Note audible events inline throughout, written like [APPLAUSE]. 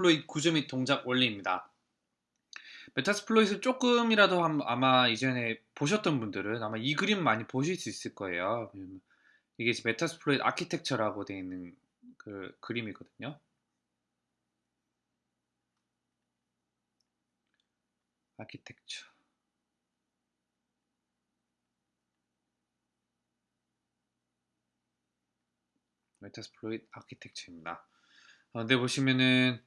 Metasploit 구조 및 동작 원리입니다. Metasploit을 조금이라도 아마 이전에 보셨던 분들은 아마 이 그림 많이 보실 수 있을 거예요. 이게 Metasploit 아키텍처라고 되어 있는 그 그림이거든요. 아키텍처. Metasploit 아키텍처입니다. 어, 근데 보시면은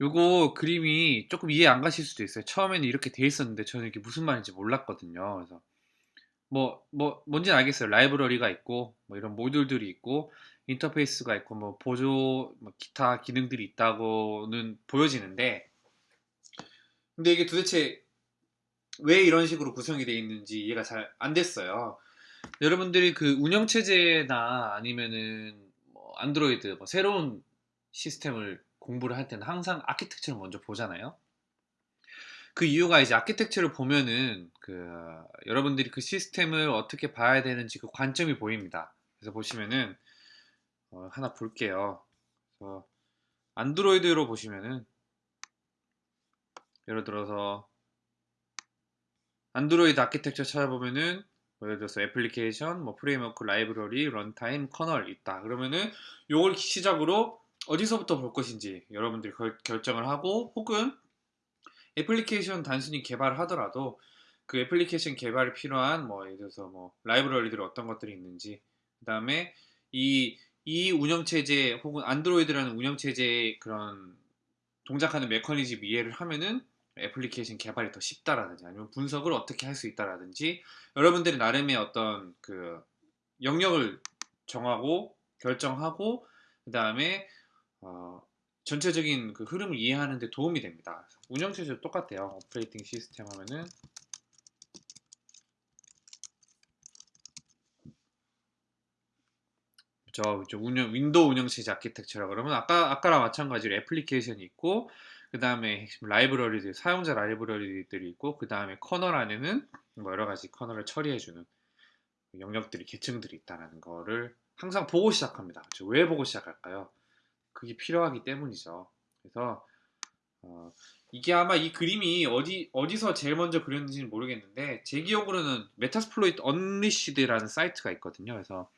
요거 그림이 조금 이해 안 가실 수도 있어요. 처음에는 이렇게 돼 있었는데 저는 이게 무슨 말인지 몰랐거든요. 그래서 뭐, 뭐, 뭔지 알겠어요. 라이브러리가 있고, 뭐 이런 모듈들이 있고, 인터페이스가 있고, 뭐 보조, 뭐 기타 기능들이 있다고는 보여지는데, 근데 이게 도대체 왜 이런 식으로 구성이 되어 있는지 이해가 잘 안 됐어요. 여러분들이 그 운영체제나 아니면은 뭐 안드로이드, 뭐 새로운 시스템을 공부를 할 때는 항상 아키텍처를 먼저 보잖아요. 그 이유가 이제 아키텍처를 보면은 그 여러분들이 그 시스템을 어떻게 봐야 되는지 그 관점이 보입니다. 그래서 보시면은 어, 하나 볼게요. 그래서 안드로이드로 보시면은 예를 들어서 안드로이드 아키텍처 찾아보면은 뭐 예를 들어서 애플리케이션, 뭐 framework, 라이브러리, runtime, 커널 있다. 그러면은 요걸 시작으로 어디서부터 볼 것인지 여러분들이 결정을 하고 혹은 애플리케이션 단순히 개발을 하더라도 그 애플리케이션 개발에 필요한 뭐 예를 들어서 뭐 라이브러리들 어떤 것들이 있는지 그 다음에 이, 이 운영체제 혹은 안드로이드라는 운영체제의 그런 동작하는 메커니즘 이해를 하면은 애플리케이션 개발이 더 쉽다라든지 아니면 분석을 어떻게 할 수 있다라든지 여러분들이 나름의 어떤 그 영역을 정하고 결정하고 그 다음에 어, 전체적인 그 흐름을 이해하는 데 도움이 됩니다. 운영 체제도 똑같아요. 오퍼레이팅 시스템 하면은 저 운영 윈도우 운영 체제 아키텍처라 그러면 아까 아까랑 마찬가지로 애플리케이션이 있고 그 다음에 라이브러리들 사용자 라이브러리들이 있고 그 다음에 커널 안에는 뭐 여러 가지 커널을 처리해주는 영역들이 계층들이 있다는 거를 항상 보고 시작합니다. 왜 보고 시작할까요? 그게 필요하기 때문이죠. 그래서 어, 이게 아마 이 그림이 어디 어디서 제일 먼저 그렸는지는 모르겠는데 제 기억으로는 Metasploit Unleashed라는 사이트가 있거든요. 그래서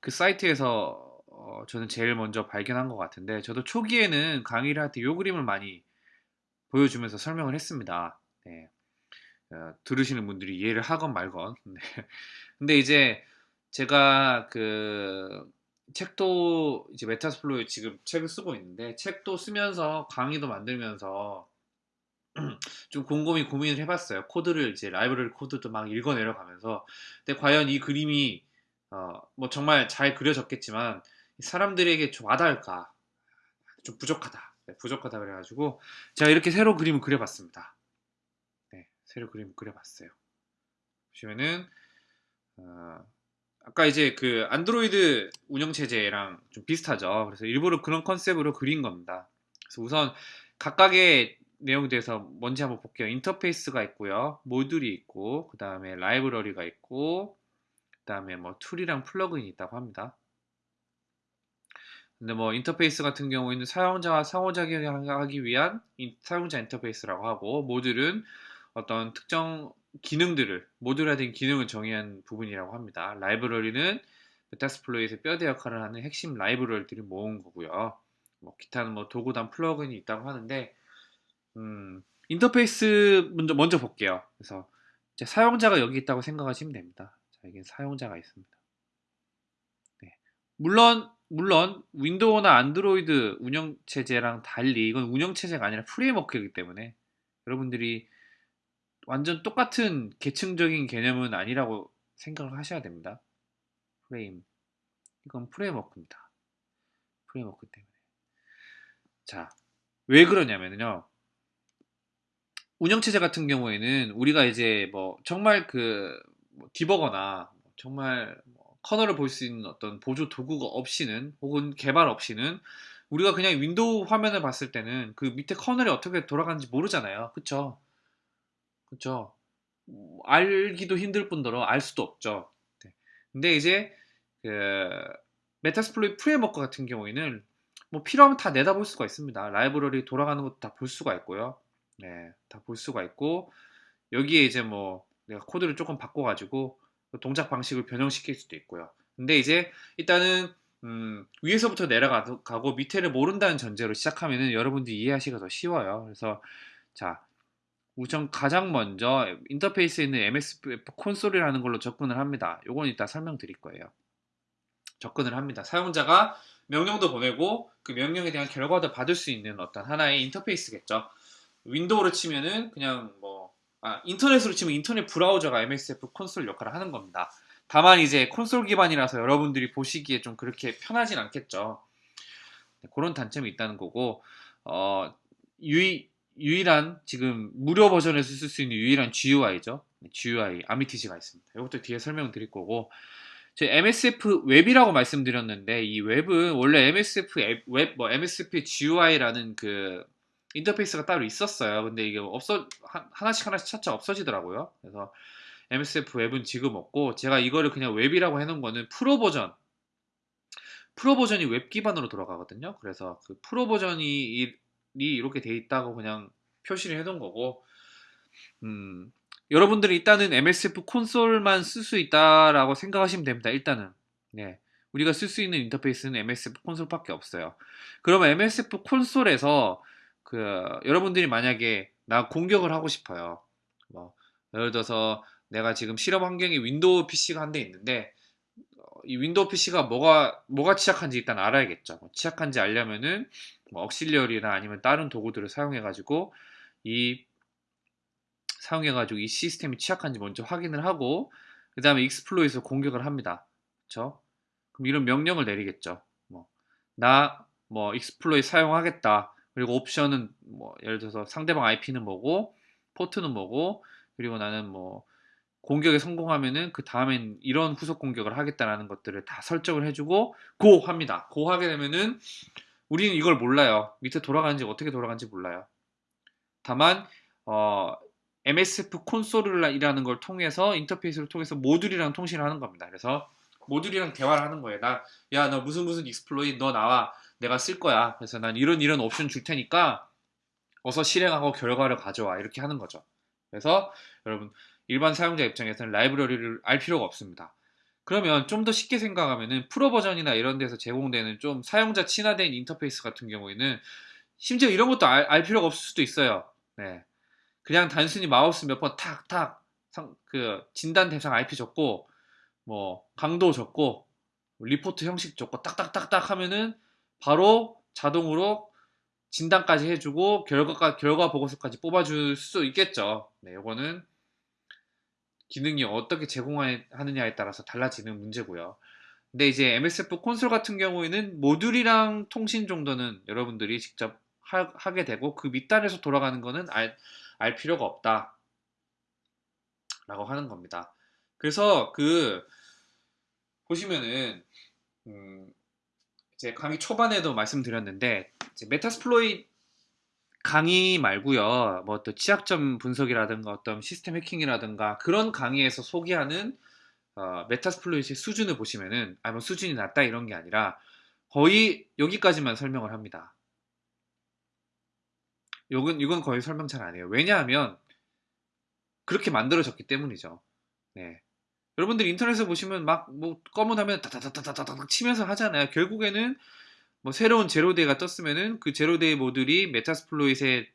그 사이트에서 어, 저는 제일 먼저 발견한 것 같은데 저도 초기에는 강의를 할 때 이 그림을 많이 보여주면서 설명을 했습니다. 네. 어, 들으시는 분들이 이해를 하건 말건. [LAUGHS] 네. 근데 이제 제가 그 책도 이제 Metasploit 지금 책을 쓰고 있는데 책도 쓰면서 강의도 만들면서 [CLEARS THROAT] 좀 곰곰이 고민을 해봤어요. 코드를 이제 라이브러리 코드도 막 읽어 내려가면서 근데 과연 이 그림이 어, 뭐 정말 잘 그려졌겠지만 사람들에게 좀 와닿을까 좀 부족하다 네, 부족하다 그래가지고 제가 이렇게 새로 그림을 그려봤습니다. 네, 새로 그림을 그려봤어요. 보시면은 어, 아까 이제 그 안드로이드 운영체제랑 좀 비슷하죠. 그래서 일부러 그런 컨셉으로 그린 겁니다. 그래서 우선 각각의 내용에 대해서 뭔지 한번 볼게요. 인터페이스가 있고요. 모듈이 있고, 그 다음에 라이브러리가 있고, 그 다음에 뭐 툴이랑 플러그인이 있다고 합니다. 근데 뭐 인터페이스 같은 경우에는 사용자와 상호작용하기 위한 사용자 인터페이스라고 하고, 모듈은 어떤 특정 기능들을 모듈화된 기능을 정의한 부분이라고 합니다. 라이브러리는 Metasploit의 뼈대 역할을 하는 핵심 라이브러리들을 모은 거고요. 뭐 기타는 뭐 도구랑 플러그인이 있다고 하는데 음, 인터페이스 먼저 먼저 볼게요. 그래서 사용자가 여기 있다고 생각하시면 됩니다. 자, 이게 사용자가 있습니다. 네. 물론 물론 윈도우나 안드로이드 운영체제랑 달리 이건 운영체제가 아니라 framework이기 때문에 여러분들이 완전 똑같은 계층적인 개념은 아니라고 생각을 하셔야 됩니다. 프레임. 이건 framework입니다. framework 때문에. 자, 왜 그러냐면요. 운영체제 같은 경우에는 우리가 이제 뭐 정말 그뭐 디버거나 정말 뭐 커널을 볼 수 있는 어떤 보조 도구가 없이는 혹은 개발 없이는 우리가 그냥 윈도우 화면을 봤을 때는 그 밑에 커널이 어떻게 돌아가는지 모르잖아요. 그쵸? 그렇죠. 알기도 힘들 뿐더러 알 수도 없죠. 네. 근데 이제 그 Metasploit framework 같은 경우에는 뭐 필요하면 다 내다볼 수가 있습니다. 라이브러리 돌아가는 것도 다 볼 수가 있고요. 네, 다 볼 수가 있고 여기에 이제 뭐 내가 코드를 조금 바꿔가지고 동작 방식을 변형시킬 수도 있고요. 근데 이제 일단은 음, 위에서부터 내려가고 밑에를 모른다는 전제로 시작하면은 여러분들이 이해하시기가 더 쉬워요. 그래서 자 우선 가장 먼저 인터페이스에 있는 MSF 콘솔이라는 걸로 접근을 합니다. 요건 이따 설명드릴 거예요. 접근을 합니다. 사용자가 명령도 보내고 그 명령에 대한 결과도 받을 수 있는 어떤 하나의 인터페이스겠죠. 윈도우로 치면은 그냥 뭐 아, 인터넷으로 치면 인터넷 브라우저가 MSF 콘솔 역할을 하는 겁니다. 다만 이제 콘솔 기반이라서 여러분들이 보시기에 좀 그렇게 편하진 않겠죠. 네, 그런 단점이 있다는 거고 어, 유의, 유일한 지금 무료 버전에서 쓸 수 있는 유일한 GUI죠. GUI 아미티지가 있습니다. 이것도 뒤에 설명 드릴 거고 제 MSF 웹이라고 말씀드렸는데 이 웹은 원래 MSF 앱, 웹, 뭐 MSF GUI라는 그 인터페이스가 따로 있었어요. 근데 이게 없어 하나씩 하나씩 차차 없어지더라고요. 그래서 MSF 웹은 지금 없고 제가 이거를 그냥 웹이라고 해놓은 거는 프로 버전 프로 버전이 웹 기반으로 돌아가거든요. 그래서 그 프로 버전이 이렇게 돼 있다고 그냥 표시를 해놓은 거고 음, 여러분들이 일단은 MSF 콘솔만 쓸 수 있다라고 생각하시면 됩니다. 일단은 네. 우리가 쓸 수 있는 인터페이스는 MSF 콘솔밖에 없어요. 그러면 MSF 콘솔에서 그 여러분들이 만약에 나 공격을 하고 싶어요. 뭐 예를 들어서 내가 지금 실험 환경에 윈도우 PC가 한 대 있는데 어, 이 윈도우 PC가 뭐가 뭐가 취약한지 일단 알아야겠죠. 뭐 취약한지 알려면은 뭐 auxiliary나 아니면 다른 도구들을 사용해 가지고 이 사용해 가지고 이 시스템이 취약한지 먼저 확인을 하고 그 다음에 exploit에서 공격을 합니다. 그쵸? 그럼 이런 명령을 내리겠죠. 뭐, 나, 뭐, exploit 사용하겠다. 그리고 옵션은, 뭐, 예를 들어서 상대방 IP는 뭐고, 포트는 뭐고, 그리고 나는 뭐, 공격에 성공하면은 그 다음엔 이런 후속 공격을 하겠다라는 것들을 다 설정을 해주고, go! 합니다. go! 하게 되면은, 우리는 이걸 몰라요. 밑에 돌아가는지 어떻게 돌아가는지 몰라요. 다만, 어, MSF 콘솔이라는 걸 통해서 인터페이스를 통해서 모듈이랑 통신을 하는 겁니다. 그래서 모듈이랑 대화를 하는 거예요. 나, 야, 너 무슨 무슨 exploit 너 나와. 내가 쓸 거야. 그래서 난 이런 이런 옵션 줄 테니까 어서 실행하고 결과를 가져와. 이렇게 하는 거죠. 그래서 여러분 일반 사용자 입장에서는 라이브러리를 알 필요가 없습니다. 그러면 좀 더 쉽게 생각하면은 프로 버전이나 이런 데서 제공되는 좀 사용자 친화된 인터페이스 같은 경우에는 심지어 이런 것도 알, 알 필요가 없을 수도 있어요. 네. 그냥 단순히 마우스 몇 번 탁탁 그 진단 대상 IP 적고 뭐 강도 적고 리포트 형식 적고 딱딱딱딱 하면은 바로 자동으로 진단까지 해주고 결과가 결과 보고서까지 뽑아줄 수 있겠죠. 네, 이거는 기능이 어떻게 제공하느냐에 따라서 달라지는 문제고요. 근데 이제 MSF 콘솔 같은 경우에는 모듈이랑 통신 정도는 여러분들이 직접 하, 게 되고 그 밑단에서 돌아가는 거는 알, 알 필요가 없다. 라고 하는 겁니다. 그래서 그 보시면은 음 이제 강의 초반에도 말씀드렸는데 메타스플로이 강의 말고요. 뭐 또 취약점 분석이라든가 어떤 시스템 해킹이라든가 그런 강의에서 소개하는 어, Metasploit의 수준을 보시면은 아 뭐 수준이 낮다 이런 게 아니라 거의 여기까지만 설명을 합니다. 이건, 이건 거의 설명 잘 안 해요. 왜냐하면 그렇게 만들어졌기 때문이죠. 네. 여러분들 인터넷에 보시면 막 뭐 검은 화면 다다다다다닥 치면서 하잖아요. 결국에는 뭐 새로운 zero-day가 떴으면은 그 zero-day 모듈이 Metasploit에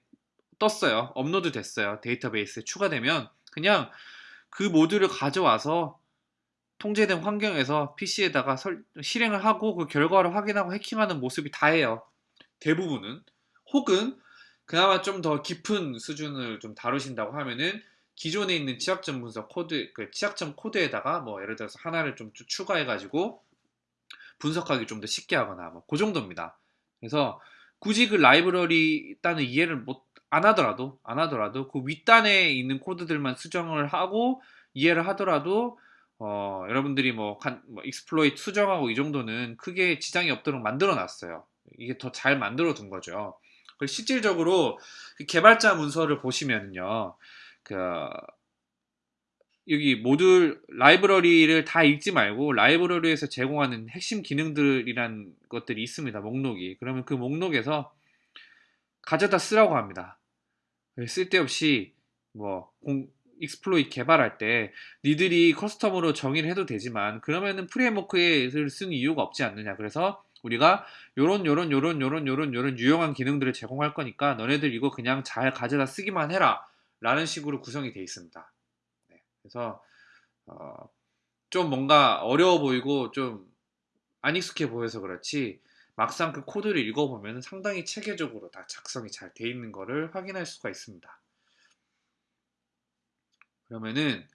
떴어요. 업로드 됐어요. 데이터베이스에 추가되면 그냥 그 모듈을 가져와서 통제된 환경에서 PC에다가 설, 실행을 하고 그 결과를 확인하고 해킹하는 모습이 다예요. 대부분은. 혹은 그나마 좀 더 깊은 수준을 좀 다루신다고 하면은 기존에 있는 취약점 분석 코드, 그 취약점 코드에다가 뭐 예를 들어서 하나를 좀 추가해 가지고 분석하기 좀 더 쉽게 하거나 뭐 그 정도입니다. 그래서 굳이 그 라이브러리 단을 이해를 못 안 하더라도 안 하더라도 그 윗단에 있는 코드들만 수정을 하고 이해를 하더라도 어, 여러분들이 뭐, 간, 뭐 exploit 수정하고 이 정도는 크게 지장이 없도록 만들어 놨어요. 이게 더 잘 만들어 둔 거죠. 실질적으로 그 개발자 문서를 보시면요. 그 여기 모듈 라이브러리를 다 읽지 말고 라이브러리에서 제공하는 핵심 기능들이란 것들이 있습니다. 목록이. 그러면 그 목록에서 가져다 쓰라고 합니다. 쓸데없이 뭐 공, exploit 개발할 때 니들이 custom으로 정의를 해도 되지만 그러면은 프레임워크를 쓰는 이유가 없지 않느냐. 그래서 우리가 요런 요런 요런 요런 요런 요런 유용한 기능들을 제공할 거니까 너네들 이거 그냥 잘 가져다 쓰기만 해라 라는 식으로 구성이 되어 있습니다. 네, 그래서 어, 좀 뭔가 어려워 보이고 좀 안 익숙해 보여서 그렇지 막상 그 코드를 읽어보면 상당히 체계적으로 다 작성이 잘 돼 있는 것을 확인할 수가 있습니다. 그러면은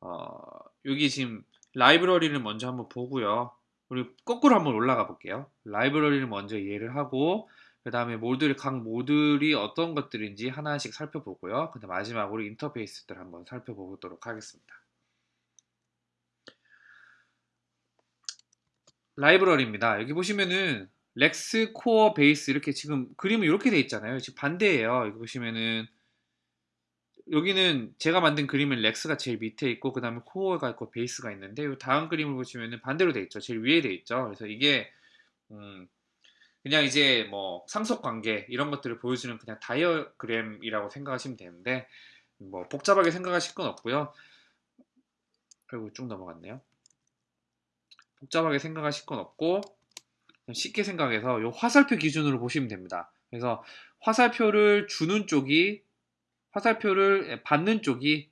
어, 여기 지금 라이브러리를 먼저 한번 보고요. 우리 거꾸로 한번 올라가 볼게요. 라이브러리를 먼저 이해를 하고 그 다음에 모듈 각 모듈이 어떤 것들인지 하나씩 살펴보고요. 그 다음 마지막으로 인터페이스들 한번 살펴보도록 하겠습니다. 라이브러리입니다. 여기 보시면은 Rex 코어 베이스 이렇게 지금 그림은 이렇게 돼 있잖아요. 지금 반대예요. 여기 보시면은 여기는 제가 만든 그림은 Rex가 제일 밑에 있고 그 다음에 코어가 있고 베이스가 있는데 이 다음 그림을 보시면은 반대로 돼 있죠. 제일 위에 돼 있죠. 그래서 이게 음 그냥 이제 뭐 상속 관계 이런 것들을 보여주는 그냥 다이어그램이라고 생각하시면 되는데 뭐 복잡하게 생각하실 건 없고요. 그리고 쭉 넘어갔네요. 복잡하게 생각하실 건 없고 쉽게 생각해서 이 화살표 기준으로 보시면 됩니다. 그래서 화살표를 주는 쪽이 화살표를 받는 쪽이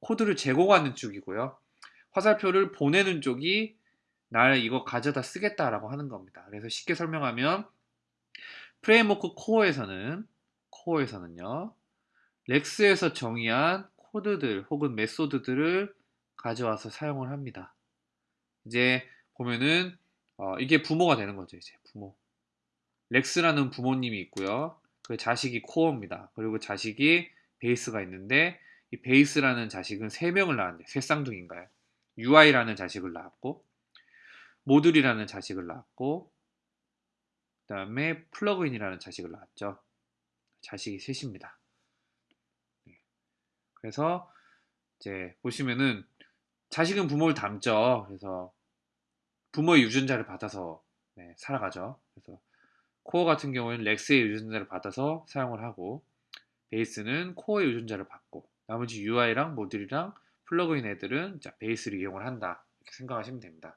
코드를 제공하는 쪽이고요. 화살표를 보내는 쪽이 날 이거 가져다 쓰겠다라고 하는 겁니다. 그래서 쉽게 설명하면 프레임워크 코어에서는 코어에서는요. 렉스에서 정의한 코드들 혹은 메소드들을 가져와서 사용을 합니다. 이제 보면은 어, 이게 부모가 되는 거죠. 이제 부모. 렉스라는 부모님이 있고요. 그 자식이 코어입니다. 그리고 자식이 베이스가 있는데 이 베이스라는 자식은 3명을 낳았는데 세 쌍둥이인가요? UI라는 자식을 낳았고 모듈이라는 자식을 낳았고 그 다음에 플러그인이라는 자식을 낳았죠. 자식이 셋입니다. 네. 그래서 이제 보시면은 자식은 부모를 닮죠. 그래서 부모의 유전자를 받아서 네, 살아가죠. 그래서 코어 같은 경우에는 Rex의 유전자를 받아서 사용을 하고 베이스는 코어의 유전자를 받고 나머지 UI랑 모듈이랑 플러그인 애들은 자, 베이스를 이용을 한다 이렇게 생각하시면 됩니다.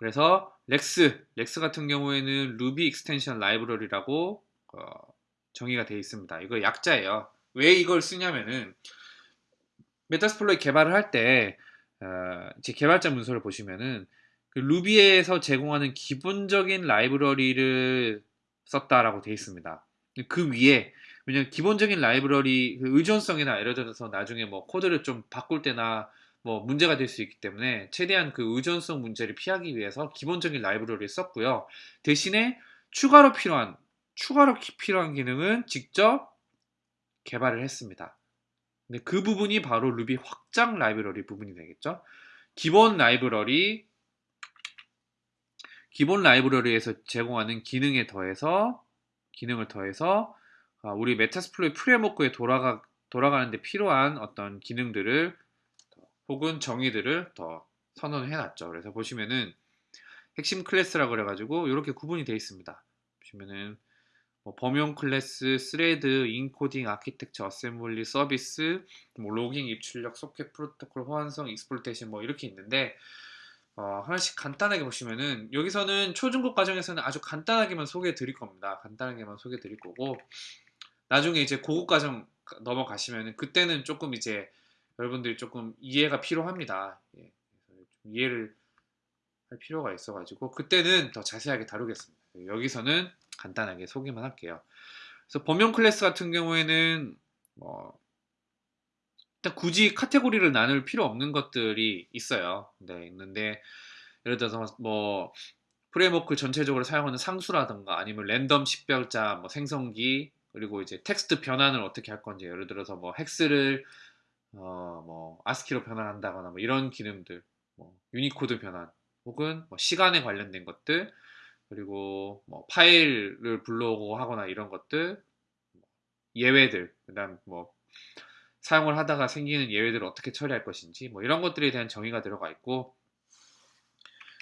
그래서 Rex, Rex 같은 경우에는 Ruby Extension Library라고 어, 정의가 되어 있습니다. 이거 약자예요. 왜 이걸 쓰냐면은 Metasploit 개발을 할때 어, 제 개발자 문서를 보시면은 그 Ruby에서 제공하는 기본적인 라이브러리를 썼다라고 되어 있습니다. 그 위에 왜냐면 기본적인 라이브러리 그 의존성이나 예를 들어서 나중에 뭐 코드를 좀 바꿀 때나 뭐 문제가 될 수 있기 때문에 최대한 그 의존성 문제를 피하기 위해서 기본적인 라이브러리를 썼고요. 대신에 추가로 필요한 추가로 필요한 기능은 직접 개발을 했습니다. 근데 그 부분이 바로 루비 확장 라이브러리 부분이 되겠죠. 기본 라이브러리 기본 라이브러리에서 제공하는 기능에 더해서 기능을 더해서 아, 우리 Metasploit 프레임워크에 돌아가 돌아가는데 필요한 어떤 기능들을 혹은 정의들을 더 선언해 놨죠. 그래서 보시면은 핵심 클래스라 그래가지고 이렇게 구분이 되어 있습니다. 보시면은 뭐 범용 클래스, thread, 인코딩, 아키텍처, 어셈블리, 서비스, 뭐 logging, 입출력, 소켓, 프로토콜, 호환성, exploitation 뭐 이렇게 있는데 어, 하나씩 간단하게 보시면은 여기서는 초중급 과정에서는 아주 간단하게만 소개해 드릴 겁니다. 간단하게만 소개해 드릴 거고 나중에 이제 고급 과정 넘어가시면은 그때는 조금 이제 여러분들이 조금 이해가 필요합니다. 예, 이해를 할 필요가 있어가지고 그때는 더 자세하게 다루겠습니다. 여기서는 간단하게 소개만 할게요. 그래서 범용 클래스 같은 경우에는 뭐 일단 굳이 카테고리를 나눌 필요 없는 것들이 있어요. 네, 있는데 예를 들어서 뭐 프레임워크 전체적으로 사용하는 상수라든가 아니면 랜덤 식별자, 뭐 생성기 그리고 이제 텍스트 변환을 어떻게 할 건지 예를 들어서 뭐 hex를 어 뭐 아스키로 변환한다거나 뭐 이런 기능들, 뭐 유니코드 변환 혹은 뭐 시간에 관련된 것들 그리고 뭐 파일을 불러오고 하거나 이런 것들 예외들 그다음 뭐 사용을 하다가 생기는 예외들을 어떻게 처리할 것인지 뭐 이런 것들에 대한 정의가 들어가 있고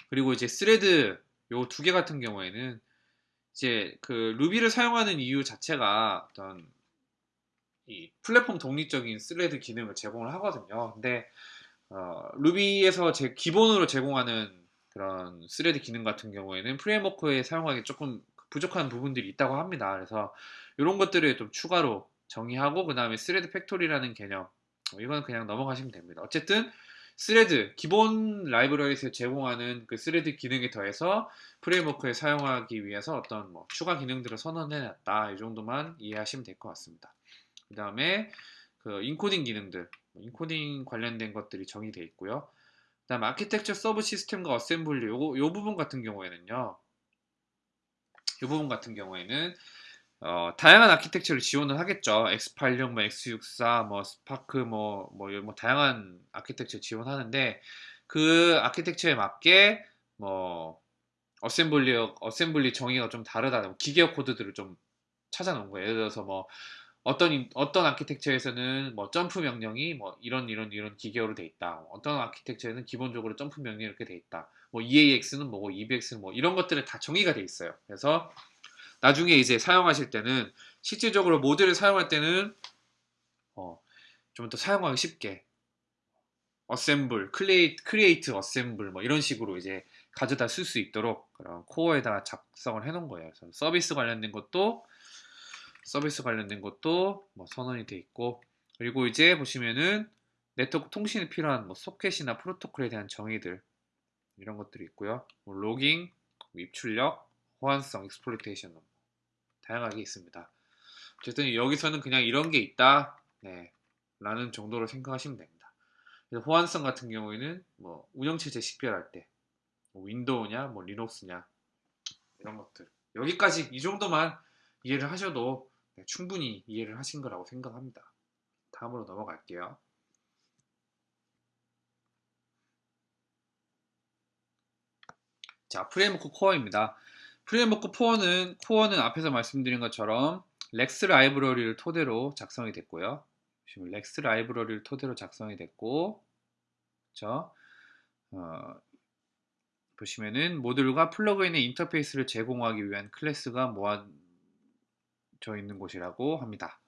그리고 이제 스레드 요 두 개 같은 경우에는 이제 그 루비를 사용하는 이유 자체가 어떤 이 플랫폼 독립적인 스레드 기능을 제공을 하거든요. 근데 어, 루비에서 제 기본으로 제공하는 그런 스레드 기능 같은 경우에는 프레임워크에 사용하기 조금 부족한 부분들이 있다고 합니다. 그래서 이런 것들을 좀 추가로 정의하고 그 다음에 thread factory라는 개념 어, 이건 그냥 넘어가시면 됩니다. 어쨌든 스레드 기본 라이브러리에서 제공하는 그 스레드 기능에 더해서 프레임워크에 사용하기 위해서 어떤 뭐 추가 기능들을 선언해놨다 이 정도만 이해하시면 될 것 같습니다. 그 다음에 그 인코딩 기능들 뭐 인코딩 관련된 것들이 정의되어 있고요. 그 다음 아키텍처 서브 시스템과 어셈블리 요, 요 부분 같은 경우에는요. 이 부분 같은 경우에는 어, 다양한 아키텍처를 지원을 하겠죠. X86, 뭐 X64, 뭐 SPARC, 뭐, 뭐, 뭐 다양한 아키텍처 지원하는데 그 아키텍처에 맞게 뭐 어셈블리 어셈블리 정의가 좀 다르다. 뭐 기계어 코드들을 좀 찾아놓은 거예요. 예를 들어서 뭐 어떤 어떤 아키텍처에서는 뭐 점프 명령이 뭐 이런 이런 이런 기계어로 돼 있다. 어떤 아키텍처에는 기본적으로 점프 명령이 이렇게 돼 있다. 뭐 EAX는 뭐고 EBX는 뭐 이런 것들은 다 정의가 돼 있어요. 그래서 나중에 이제 사용하실 때는 실질적으로 모듈을 사용할 때는 어, 좀 더 사용하기 쉽게 assemble, create, create assemble 뭐 이런 식으로 이제 가져다 쓸 수 있도록 그런 코어에다가 작성을 해놓은 거예요. 그래서 서비스 관련된 것도 서비스 관련된 것도 뭐 선언이 돼 있고 그리고 이제 보시면은 네트워크 통신에 필요한 뭐 소켓이나 프로토콜에 대한 정의들 이런 것들이 있고요. 뭐 logging, 입출력, 호환성, exploitation 다양하게 있습니다. 어쨌든 여기서는 그냥 이런 게 있다 네, 라는 정도로 생각하시면 됩니다. 그래서 호환성 같은 경우에는 뭐 운영체제 식별할 때 뭐 윈도우냐 뭐 리눅스냐 이런 것들 여기까지 이 정도만 이해를 하셔도 네, 충분히 이해를 하신 거라고 생각합니다. 다음으로 넘어갈게요. 자, 프레임워크 코어입니다. 프레임워크 코어는, 코어는 앞에서 말씀드린 것처럼 Rex 라이브러리를 토대로 작성이 됐고요. Rex 라이브러리를 토대로 작성이 됐고? 어, 보시면은 모듈과 플러그인의 인터페이스를 제공하기 위한 클래스가 모아 져 있는 곳이라고 합니다.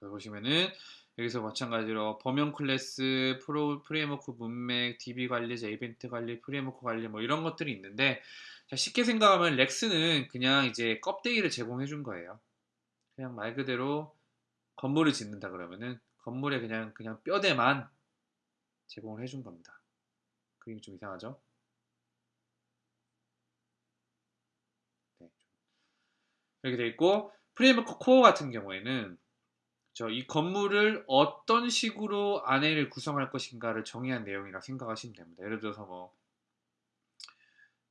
보시면은 여기서 마찬가지로 범용 클래스, 프로, 프레임워크 문맥, DB 관리 자, 이벤트 관리, 프레임워크 관리 뭐 이런 것들이 있는데 자, 쉽게 생각하면 Rex는 그냥 이제 껍데기를 제공해 준 거예요. 그냥 말 그대로 건물을 짓는다 그러면은 건물에 그냥 그냥 뼈대만 제공을 해준 겁니다. 그림이 좀 이상하죠? 네. 이렇게 돼 있고 프레임워크 코어 같은 경우에는 이 건물을 어떤 식으로 안에를 구성할 것인가를 정의한 내용이라 생각하시면 됩니다. 예를 들어서 뭐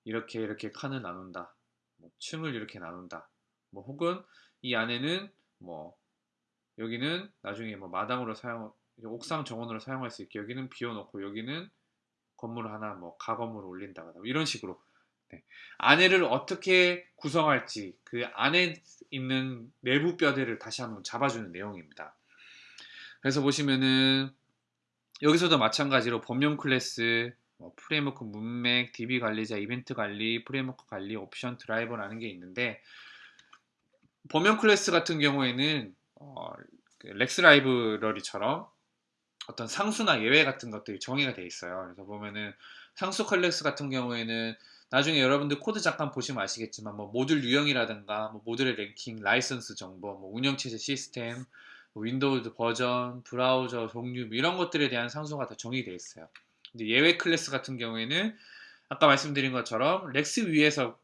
이렇게 이렇게 칸을 나눈다. 뭐 층을 이렇게 나눈다. 뭐 혹은 이 안에는 뭐 여기는 나중에 뭐 마당으로 사용 옥상 정원으로 사용할 수 있게 여기는 비워놓고 여기는 건물 하나 뭐 가건물을 올린다거나 뭐 이런 식으로 네. 안에를 어떻게 구성할지 그 안에 있는 내부 뼈대를 다시 한번 잡아주는 내용입니다. 그래서 보시면은 여기서도 마찬가지로 범용 클래스 뭐 프레임워크 문맥, DB 관리자, 이벤트 관리, 프레임워크 관리, 옵션 드라이버라는 게 있는데 범용 클래스 같은 경우에는 어, 그 Rex 라이브러리처럼 어떤 상수나 예외 같은 것들이 정의가 돼 있어요. 그래서 보면은 상수 클래스 같은 경우에는 나중에 여러분들 코드 잠깐 보시면 아시겠지만 뭐 모듈 유형이라든가 뭐 모듈의 랭킹, 라이선스 정보, 뭐 운영체제 시스템, 뭐 윈도우 버전, 브라우저 종류 뭐 이런 것들에 대한 상수가 다 정의되어 있어요. 예외 클래스 같은 경우에는 아까 말씀드린 것처럼 Rex 위에서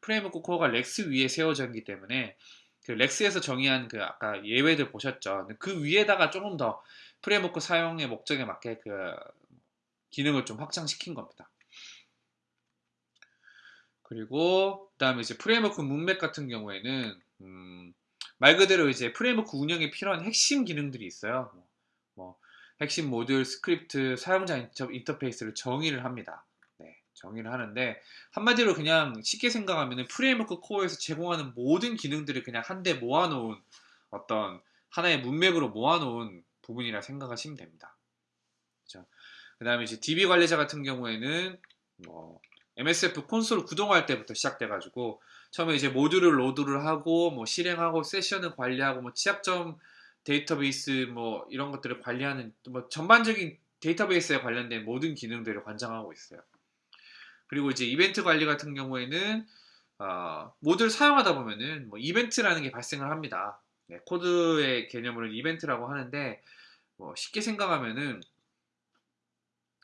프레임워크 코어가 Rex 위에 세워져 있기 때문에 그 Rex에서 정의한 그 아까 예외들 보셨죠. 그 위에다가 조금 더 프레임워크 사용의 목적에 맞게 그 기능을 좀 확장시킨 겁니다. 그리고 그 다음에 이제 프레임워크 문맥 같은 경우에는 음, 말 그대로 이제 프레임워크 운영에 필요한 핵심 기능들이 있어요. 뭐, 뭐 핵심 모듈, 스크립트, 사용자 인터페이스를 정의를 합니다. 네, 정의를 하는데 한마디로 그냥 쉽게 생각하면 프레임워크 코어에서 제공하는 모든 기능들을 그냥 한데 모아놓은 어떤 하나의 문맥으로 모아놓은 부분이라 생각하시면 됩니다. 그렇죠? 그 다음에 이제 DB 관리자 같은 경우에는 뭐 MSF 콘솔 구동할 때부터 시작돼가지고 처음에 이제 모듈을 로드를 하고 뭐 실행하고 세션을 관리하고 뭐 취약점 데이터베이스 뭐 이런 것들을 관리하는 뭐 전반적인 데이터베이스에 관련된 모든 기능들을 관장하고 있어요. 그리고 이제 이벤트 관리 같은 경우에는 어, 모듈 사용하다 보면은 뭐 이벤트라는 게 발생을 합니다. 네, 코드의 개념으로 이벤트라고 하는데 뭐 쉽게 생각하면은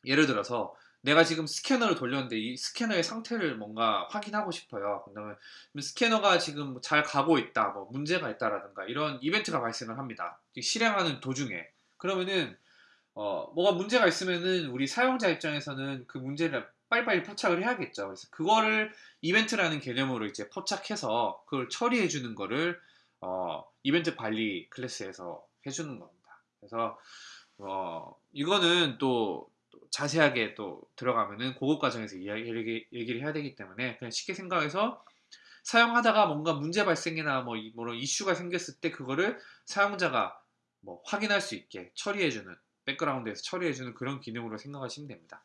예를 들어서 내가 지금 스캐너를 돌렸는데 이 스캐너의 상태를 뭔가 확인하고 싶어요. 그러면 스캐너가 지금 잘 가고 있다, 뭐 문제가 있다라든가 이런 이벤트가 발생을 합니다. 실행하는 도중에 그러면은 어, 뭐가 문제가 있으면은 우리 사용자 입장에서는 그 문제를 빨리빨리 포착을 해야겠죠. 그래서 그거를 이벤트라는 개념으로 이제 포착해서 그걸 처리해 주는 거를 어, 이벤트 관리 클래스에서 해주는 겁니다. 그래서 어, 이거는 또 자세하게 또 들어가면은 고급 과정에서 이야기, 얘기를 해야 되기 때문에 그냥 쉽게 생각해서 사용하다가 뭔가 문제 발생이나 뭐, 뭐 이슈가 생겼을 때 그거를 사용자가 뭐 확인할 수 있게 처리해주는 백그라운드에서 처리해주는 그런 기능으로 생각하시면 됩니다.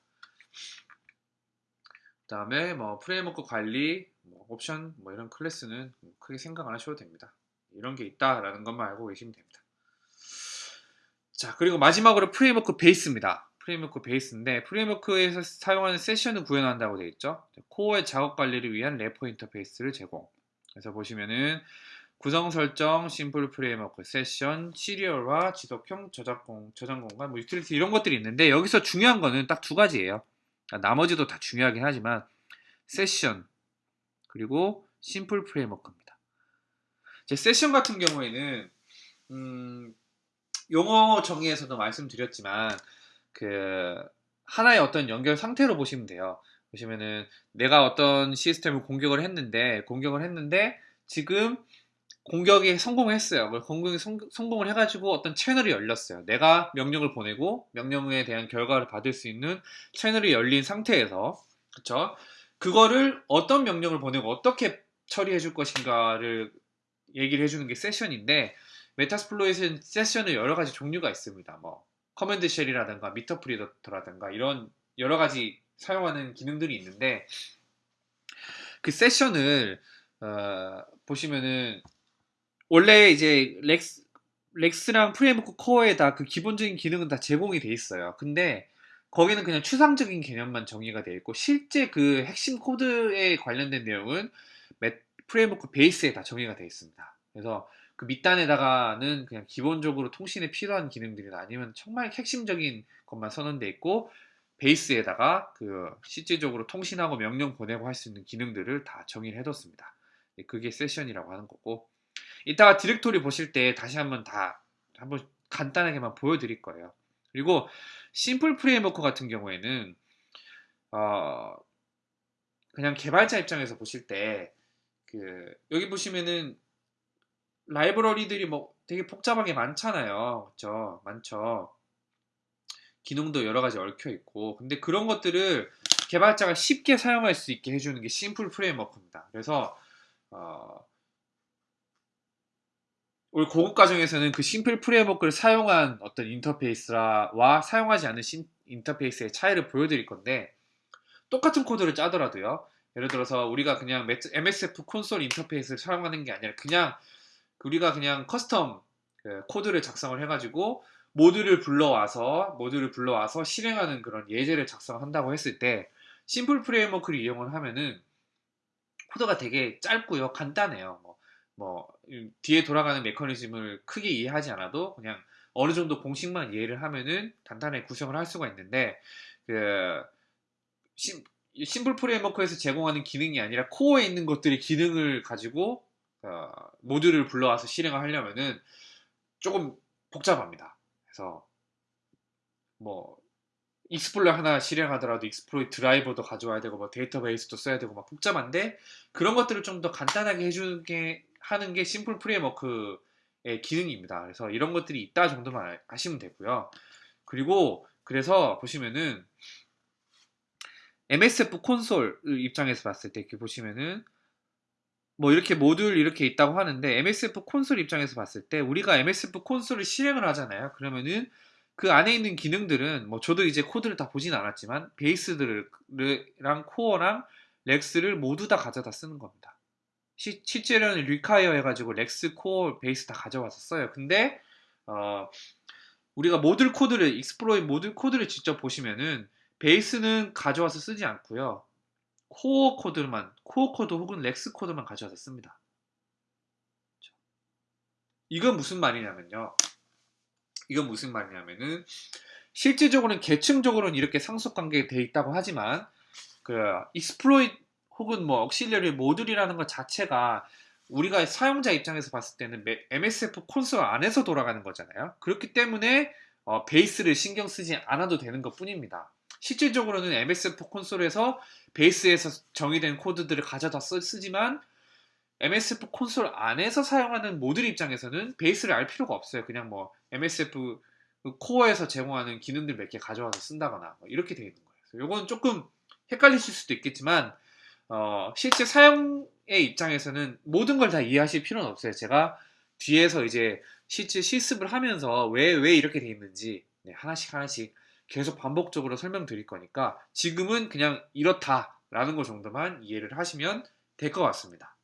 그 다음에 뭐 framework 관리, 뭐 옵션 뭐 이런 클래스는 크게 생각 안 하셔도 됩니다. 이런 게 있다라는 것만 알고 계시면 됩니다. 자 그리고 마지막으로 framework 베이스입니다. framework 베이스인데 framework에서 사용하는 세션을 구현한다고 되어 있죠. 코어의 작업 관리를 위한 wrapper 인터페이스를 제공. 그래서 보시면은 구성 설정, simple framework, 세션, 시리얼화, 지속형, 저작공, 저장 공간, 뭐 유틸리티 이런 것들이 있는데 여기서 중요한 거는 딱 두 가지예요. 그러니까 나머지도 다 중요하긴 하지만 세션 그리고 simple framework입니다. 제 세션 같은 경우에는 음, 용어 정의에서도 말씀드렸지만 그 하나의 어떤 연결 상태로 보시면 돼요. 보시면은 내가 어떤 시스템을 공격을 했는데 공격을 했는데 지금 공격이 성공했어요. 공격이 성, 공을 해가지고 어떤 채널이 열렸어요. 내가 명령을 보내고 명령에 대한 결과를 받을 수 있는 채널이 열린 상태에서 그쵸? 그거를 어떤 명령을 보내고 어떻게 처리해 줄 것인가를 얘기를 해주는 게 세션인데 Metasploit는 세션은 여러 가지 종류가 있습니다. 뭐 command shell이라든가 Meterpreter라든가 이런 여러 가지 사용하는 기능들이 있는데 그 세션을 어, 보시면은 원래 이제 Rex Rex랑 framework 코어에 다 그 기본적인 기능은 다 제공이 돼 있어요. 근데 거기는 그냥 추상적인 개념만 정의가 돼 있고 실제 그 핵심 코드에 관련된 내용은 framework 베이스에 다 정의가 돼 있습니다. 그래서 그 밑단에다가는 그냥 기본적으로 통신에 필요한 기능들이나 아니면 정말 핵심적인 것만 선언돼 있고 베이스에다가 그 실질적으로 통신하고 명령 보내고 할 수 있는 기능들을 다 정의를 해뒀습니다. 네, 그게 세션이라고 하는 거고 이따가 디렉토리 보실 때 다시 한번 다 한번 간단하게만 보여드릴 거예요. 그리고 simple framework 같은 경우에는 어 그냥 개발자 입장에서 보실 때 그 여기 보시면은 라이브러리들이 뭐 되게 복잡하게 많잖아요. 그렇죠? 많죠. 기능도 여러 가지 얽혀 있고. 근데 그런 것들을 개발자가 쉽게 사용할 수 있게 해주는 게 심플 프레임워크입니다. 그래서 어, 우리 고급 과정에서는 그 심플 프레임워크를 사용한 어떤 인터페이스와 사용하지 않은 신, 인터페이스의 차이를 보여드릴 건데 똑같은 코드를 짜더라도요. 예를 들어서 우리가 그냥 MSF 콘솔 인터페이스를 사용하는 게 아니라 그냥 우리가 그냥 custom 그 코드를 작성을 해가지고 모듈을 불러와서 모듈을 불러와서 실행하는 그런 예제를 작성한다고 했을 때 simple framework를 이용을 하면은 코드가 되게 짧고요 간단해요. 뭐, 뭐 뒤에 돌아가는 메커니즘을 크게 이해하지 않아도 그냥 어느 정도 공식만 이해를 하면은 간단하게 구성을 할 수가 있는데 그 심, simple framework에서 제공하는 기능이 아니라 코어에 있는 것들이 기능을 가지고 어, 모듈을 불러와서 실행을 하려면은 조금 복잡합니다. 그래서 뭐 exploit 하나 실행하더라도 exploit driver도 가져와야 되고 뭐 데이터베이스도 써야 되고 막 복잡한데 그런 것들을 좀 더 간단하게 해주는 게 하는 게 simple framework의 기능입니다. 그래서 이런 것들이 있다 정도만 아시면 되고요. 그리고 그래서 보시면은 MSF 콘솔 입장에서 봤을 때 이렇게 보시면은 뭐 이렇게 모듈 이렇게 있다고 하는데 MSF 콘솔 입장에서 봤을 때 우리가 MSF 콘솔을 실행을 하잖아요. 그러면은 그 안에 있는 기능들은 뭐 저도 이제 코드를 다 보진 않았지만 베이스랑 코어랑 Rex를 모두 다 가져다 쓰는 겁니다. 시, 실제로는 require 해가지고 Rex, 코어, 베이스 다 가져와서 써요. 근데 어, 우리가 모듈 코드를 exploit 모듈 코드를 직접 보시면은 베이스는 가져와서 쓰지 않고요. 코어 코드만 코어 코드 혹은 Rex 코드만 가져와서 씁니다. 이건 무슨 말이냐면요. 이건 무슨 말이냐면은 실질적으로는 계층적으로는 이렇게 상속 관계가 돼 있다고 하지만 그 exploit 혹은 뭐 auxiliary 모듈이라는 것 자체가 우리가 사용자 입장에서 봤을 때는 MSF 콘솔 안에서 돌아가는 거잖아요. 그렇기 때문에 어, 베이스를 신경 쓰지 않아도 되는 것 뿐입니다. 실질적으로는 MSF 콘솔에서 베이스에서 정의된 코드들을 가져다 쓰, 지만 MSF 콘솔 안에서 사용하는 모듈 입장에서는 베이스를 알 필요가 없어요. 그냥 뭐 MSF 코어에서 제공하는 기능들 몇 개 가져와서 쓴다거나 뭐 이렇게 되어 있는 거예요. 이건 조금 헷갈리실 수도 있겠지만 어, 실제 사용의 입장에서는 모든 걸 다 이해하실 필요는 없어요. 제가 뒤에서 이제 실제 실습을 하면서 왜, 왜 이렇게 돼 있는지 네, 하나씩 하나씩 계속 반복적으로 설명드릴 거니까 지금은 그냥 이렇다라는 것 정도만 이해를 하시면 될 것 같습니다.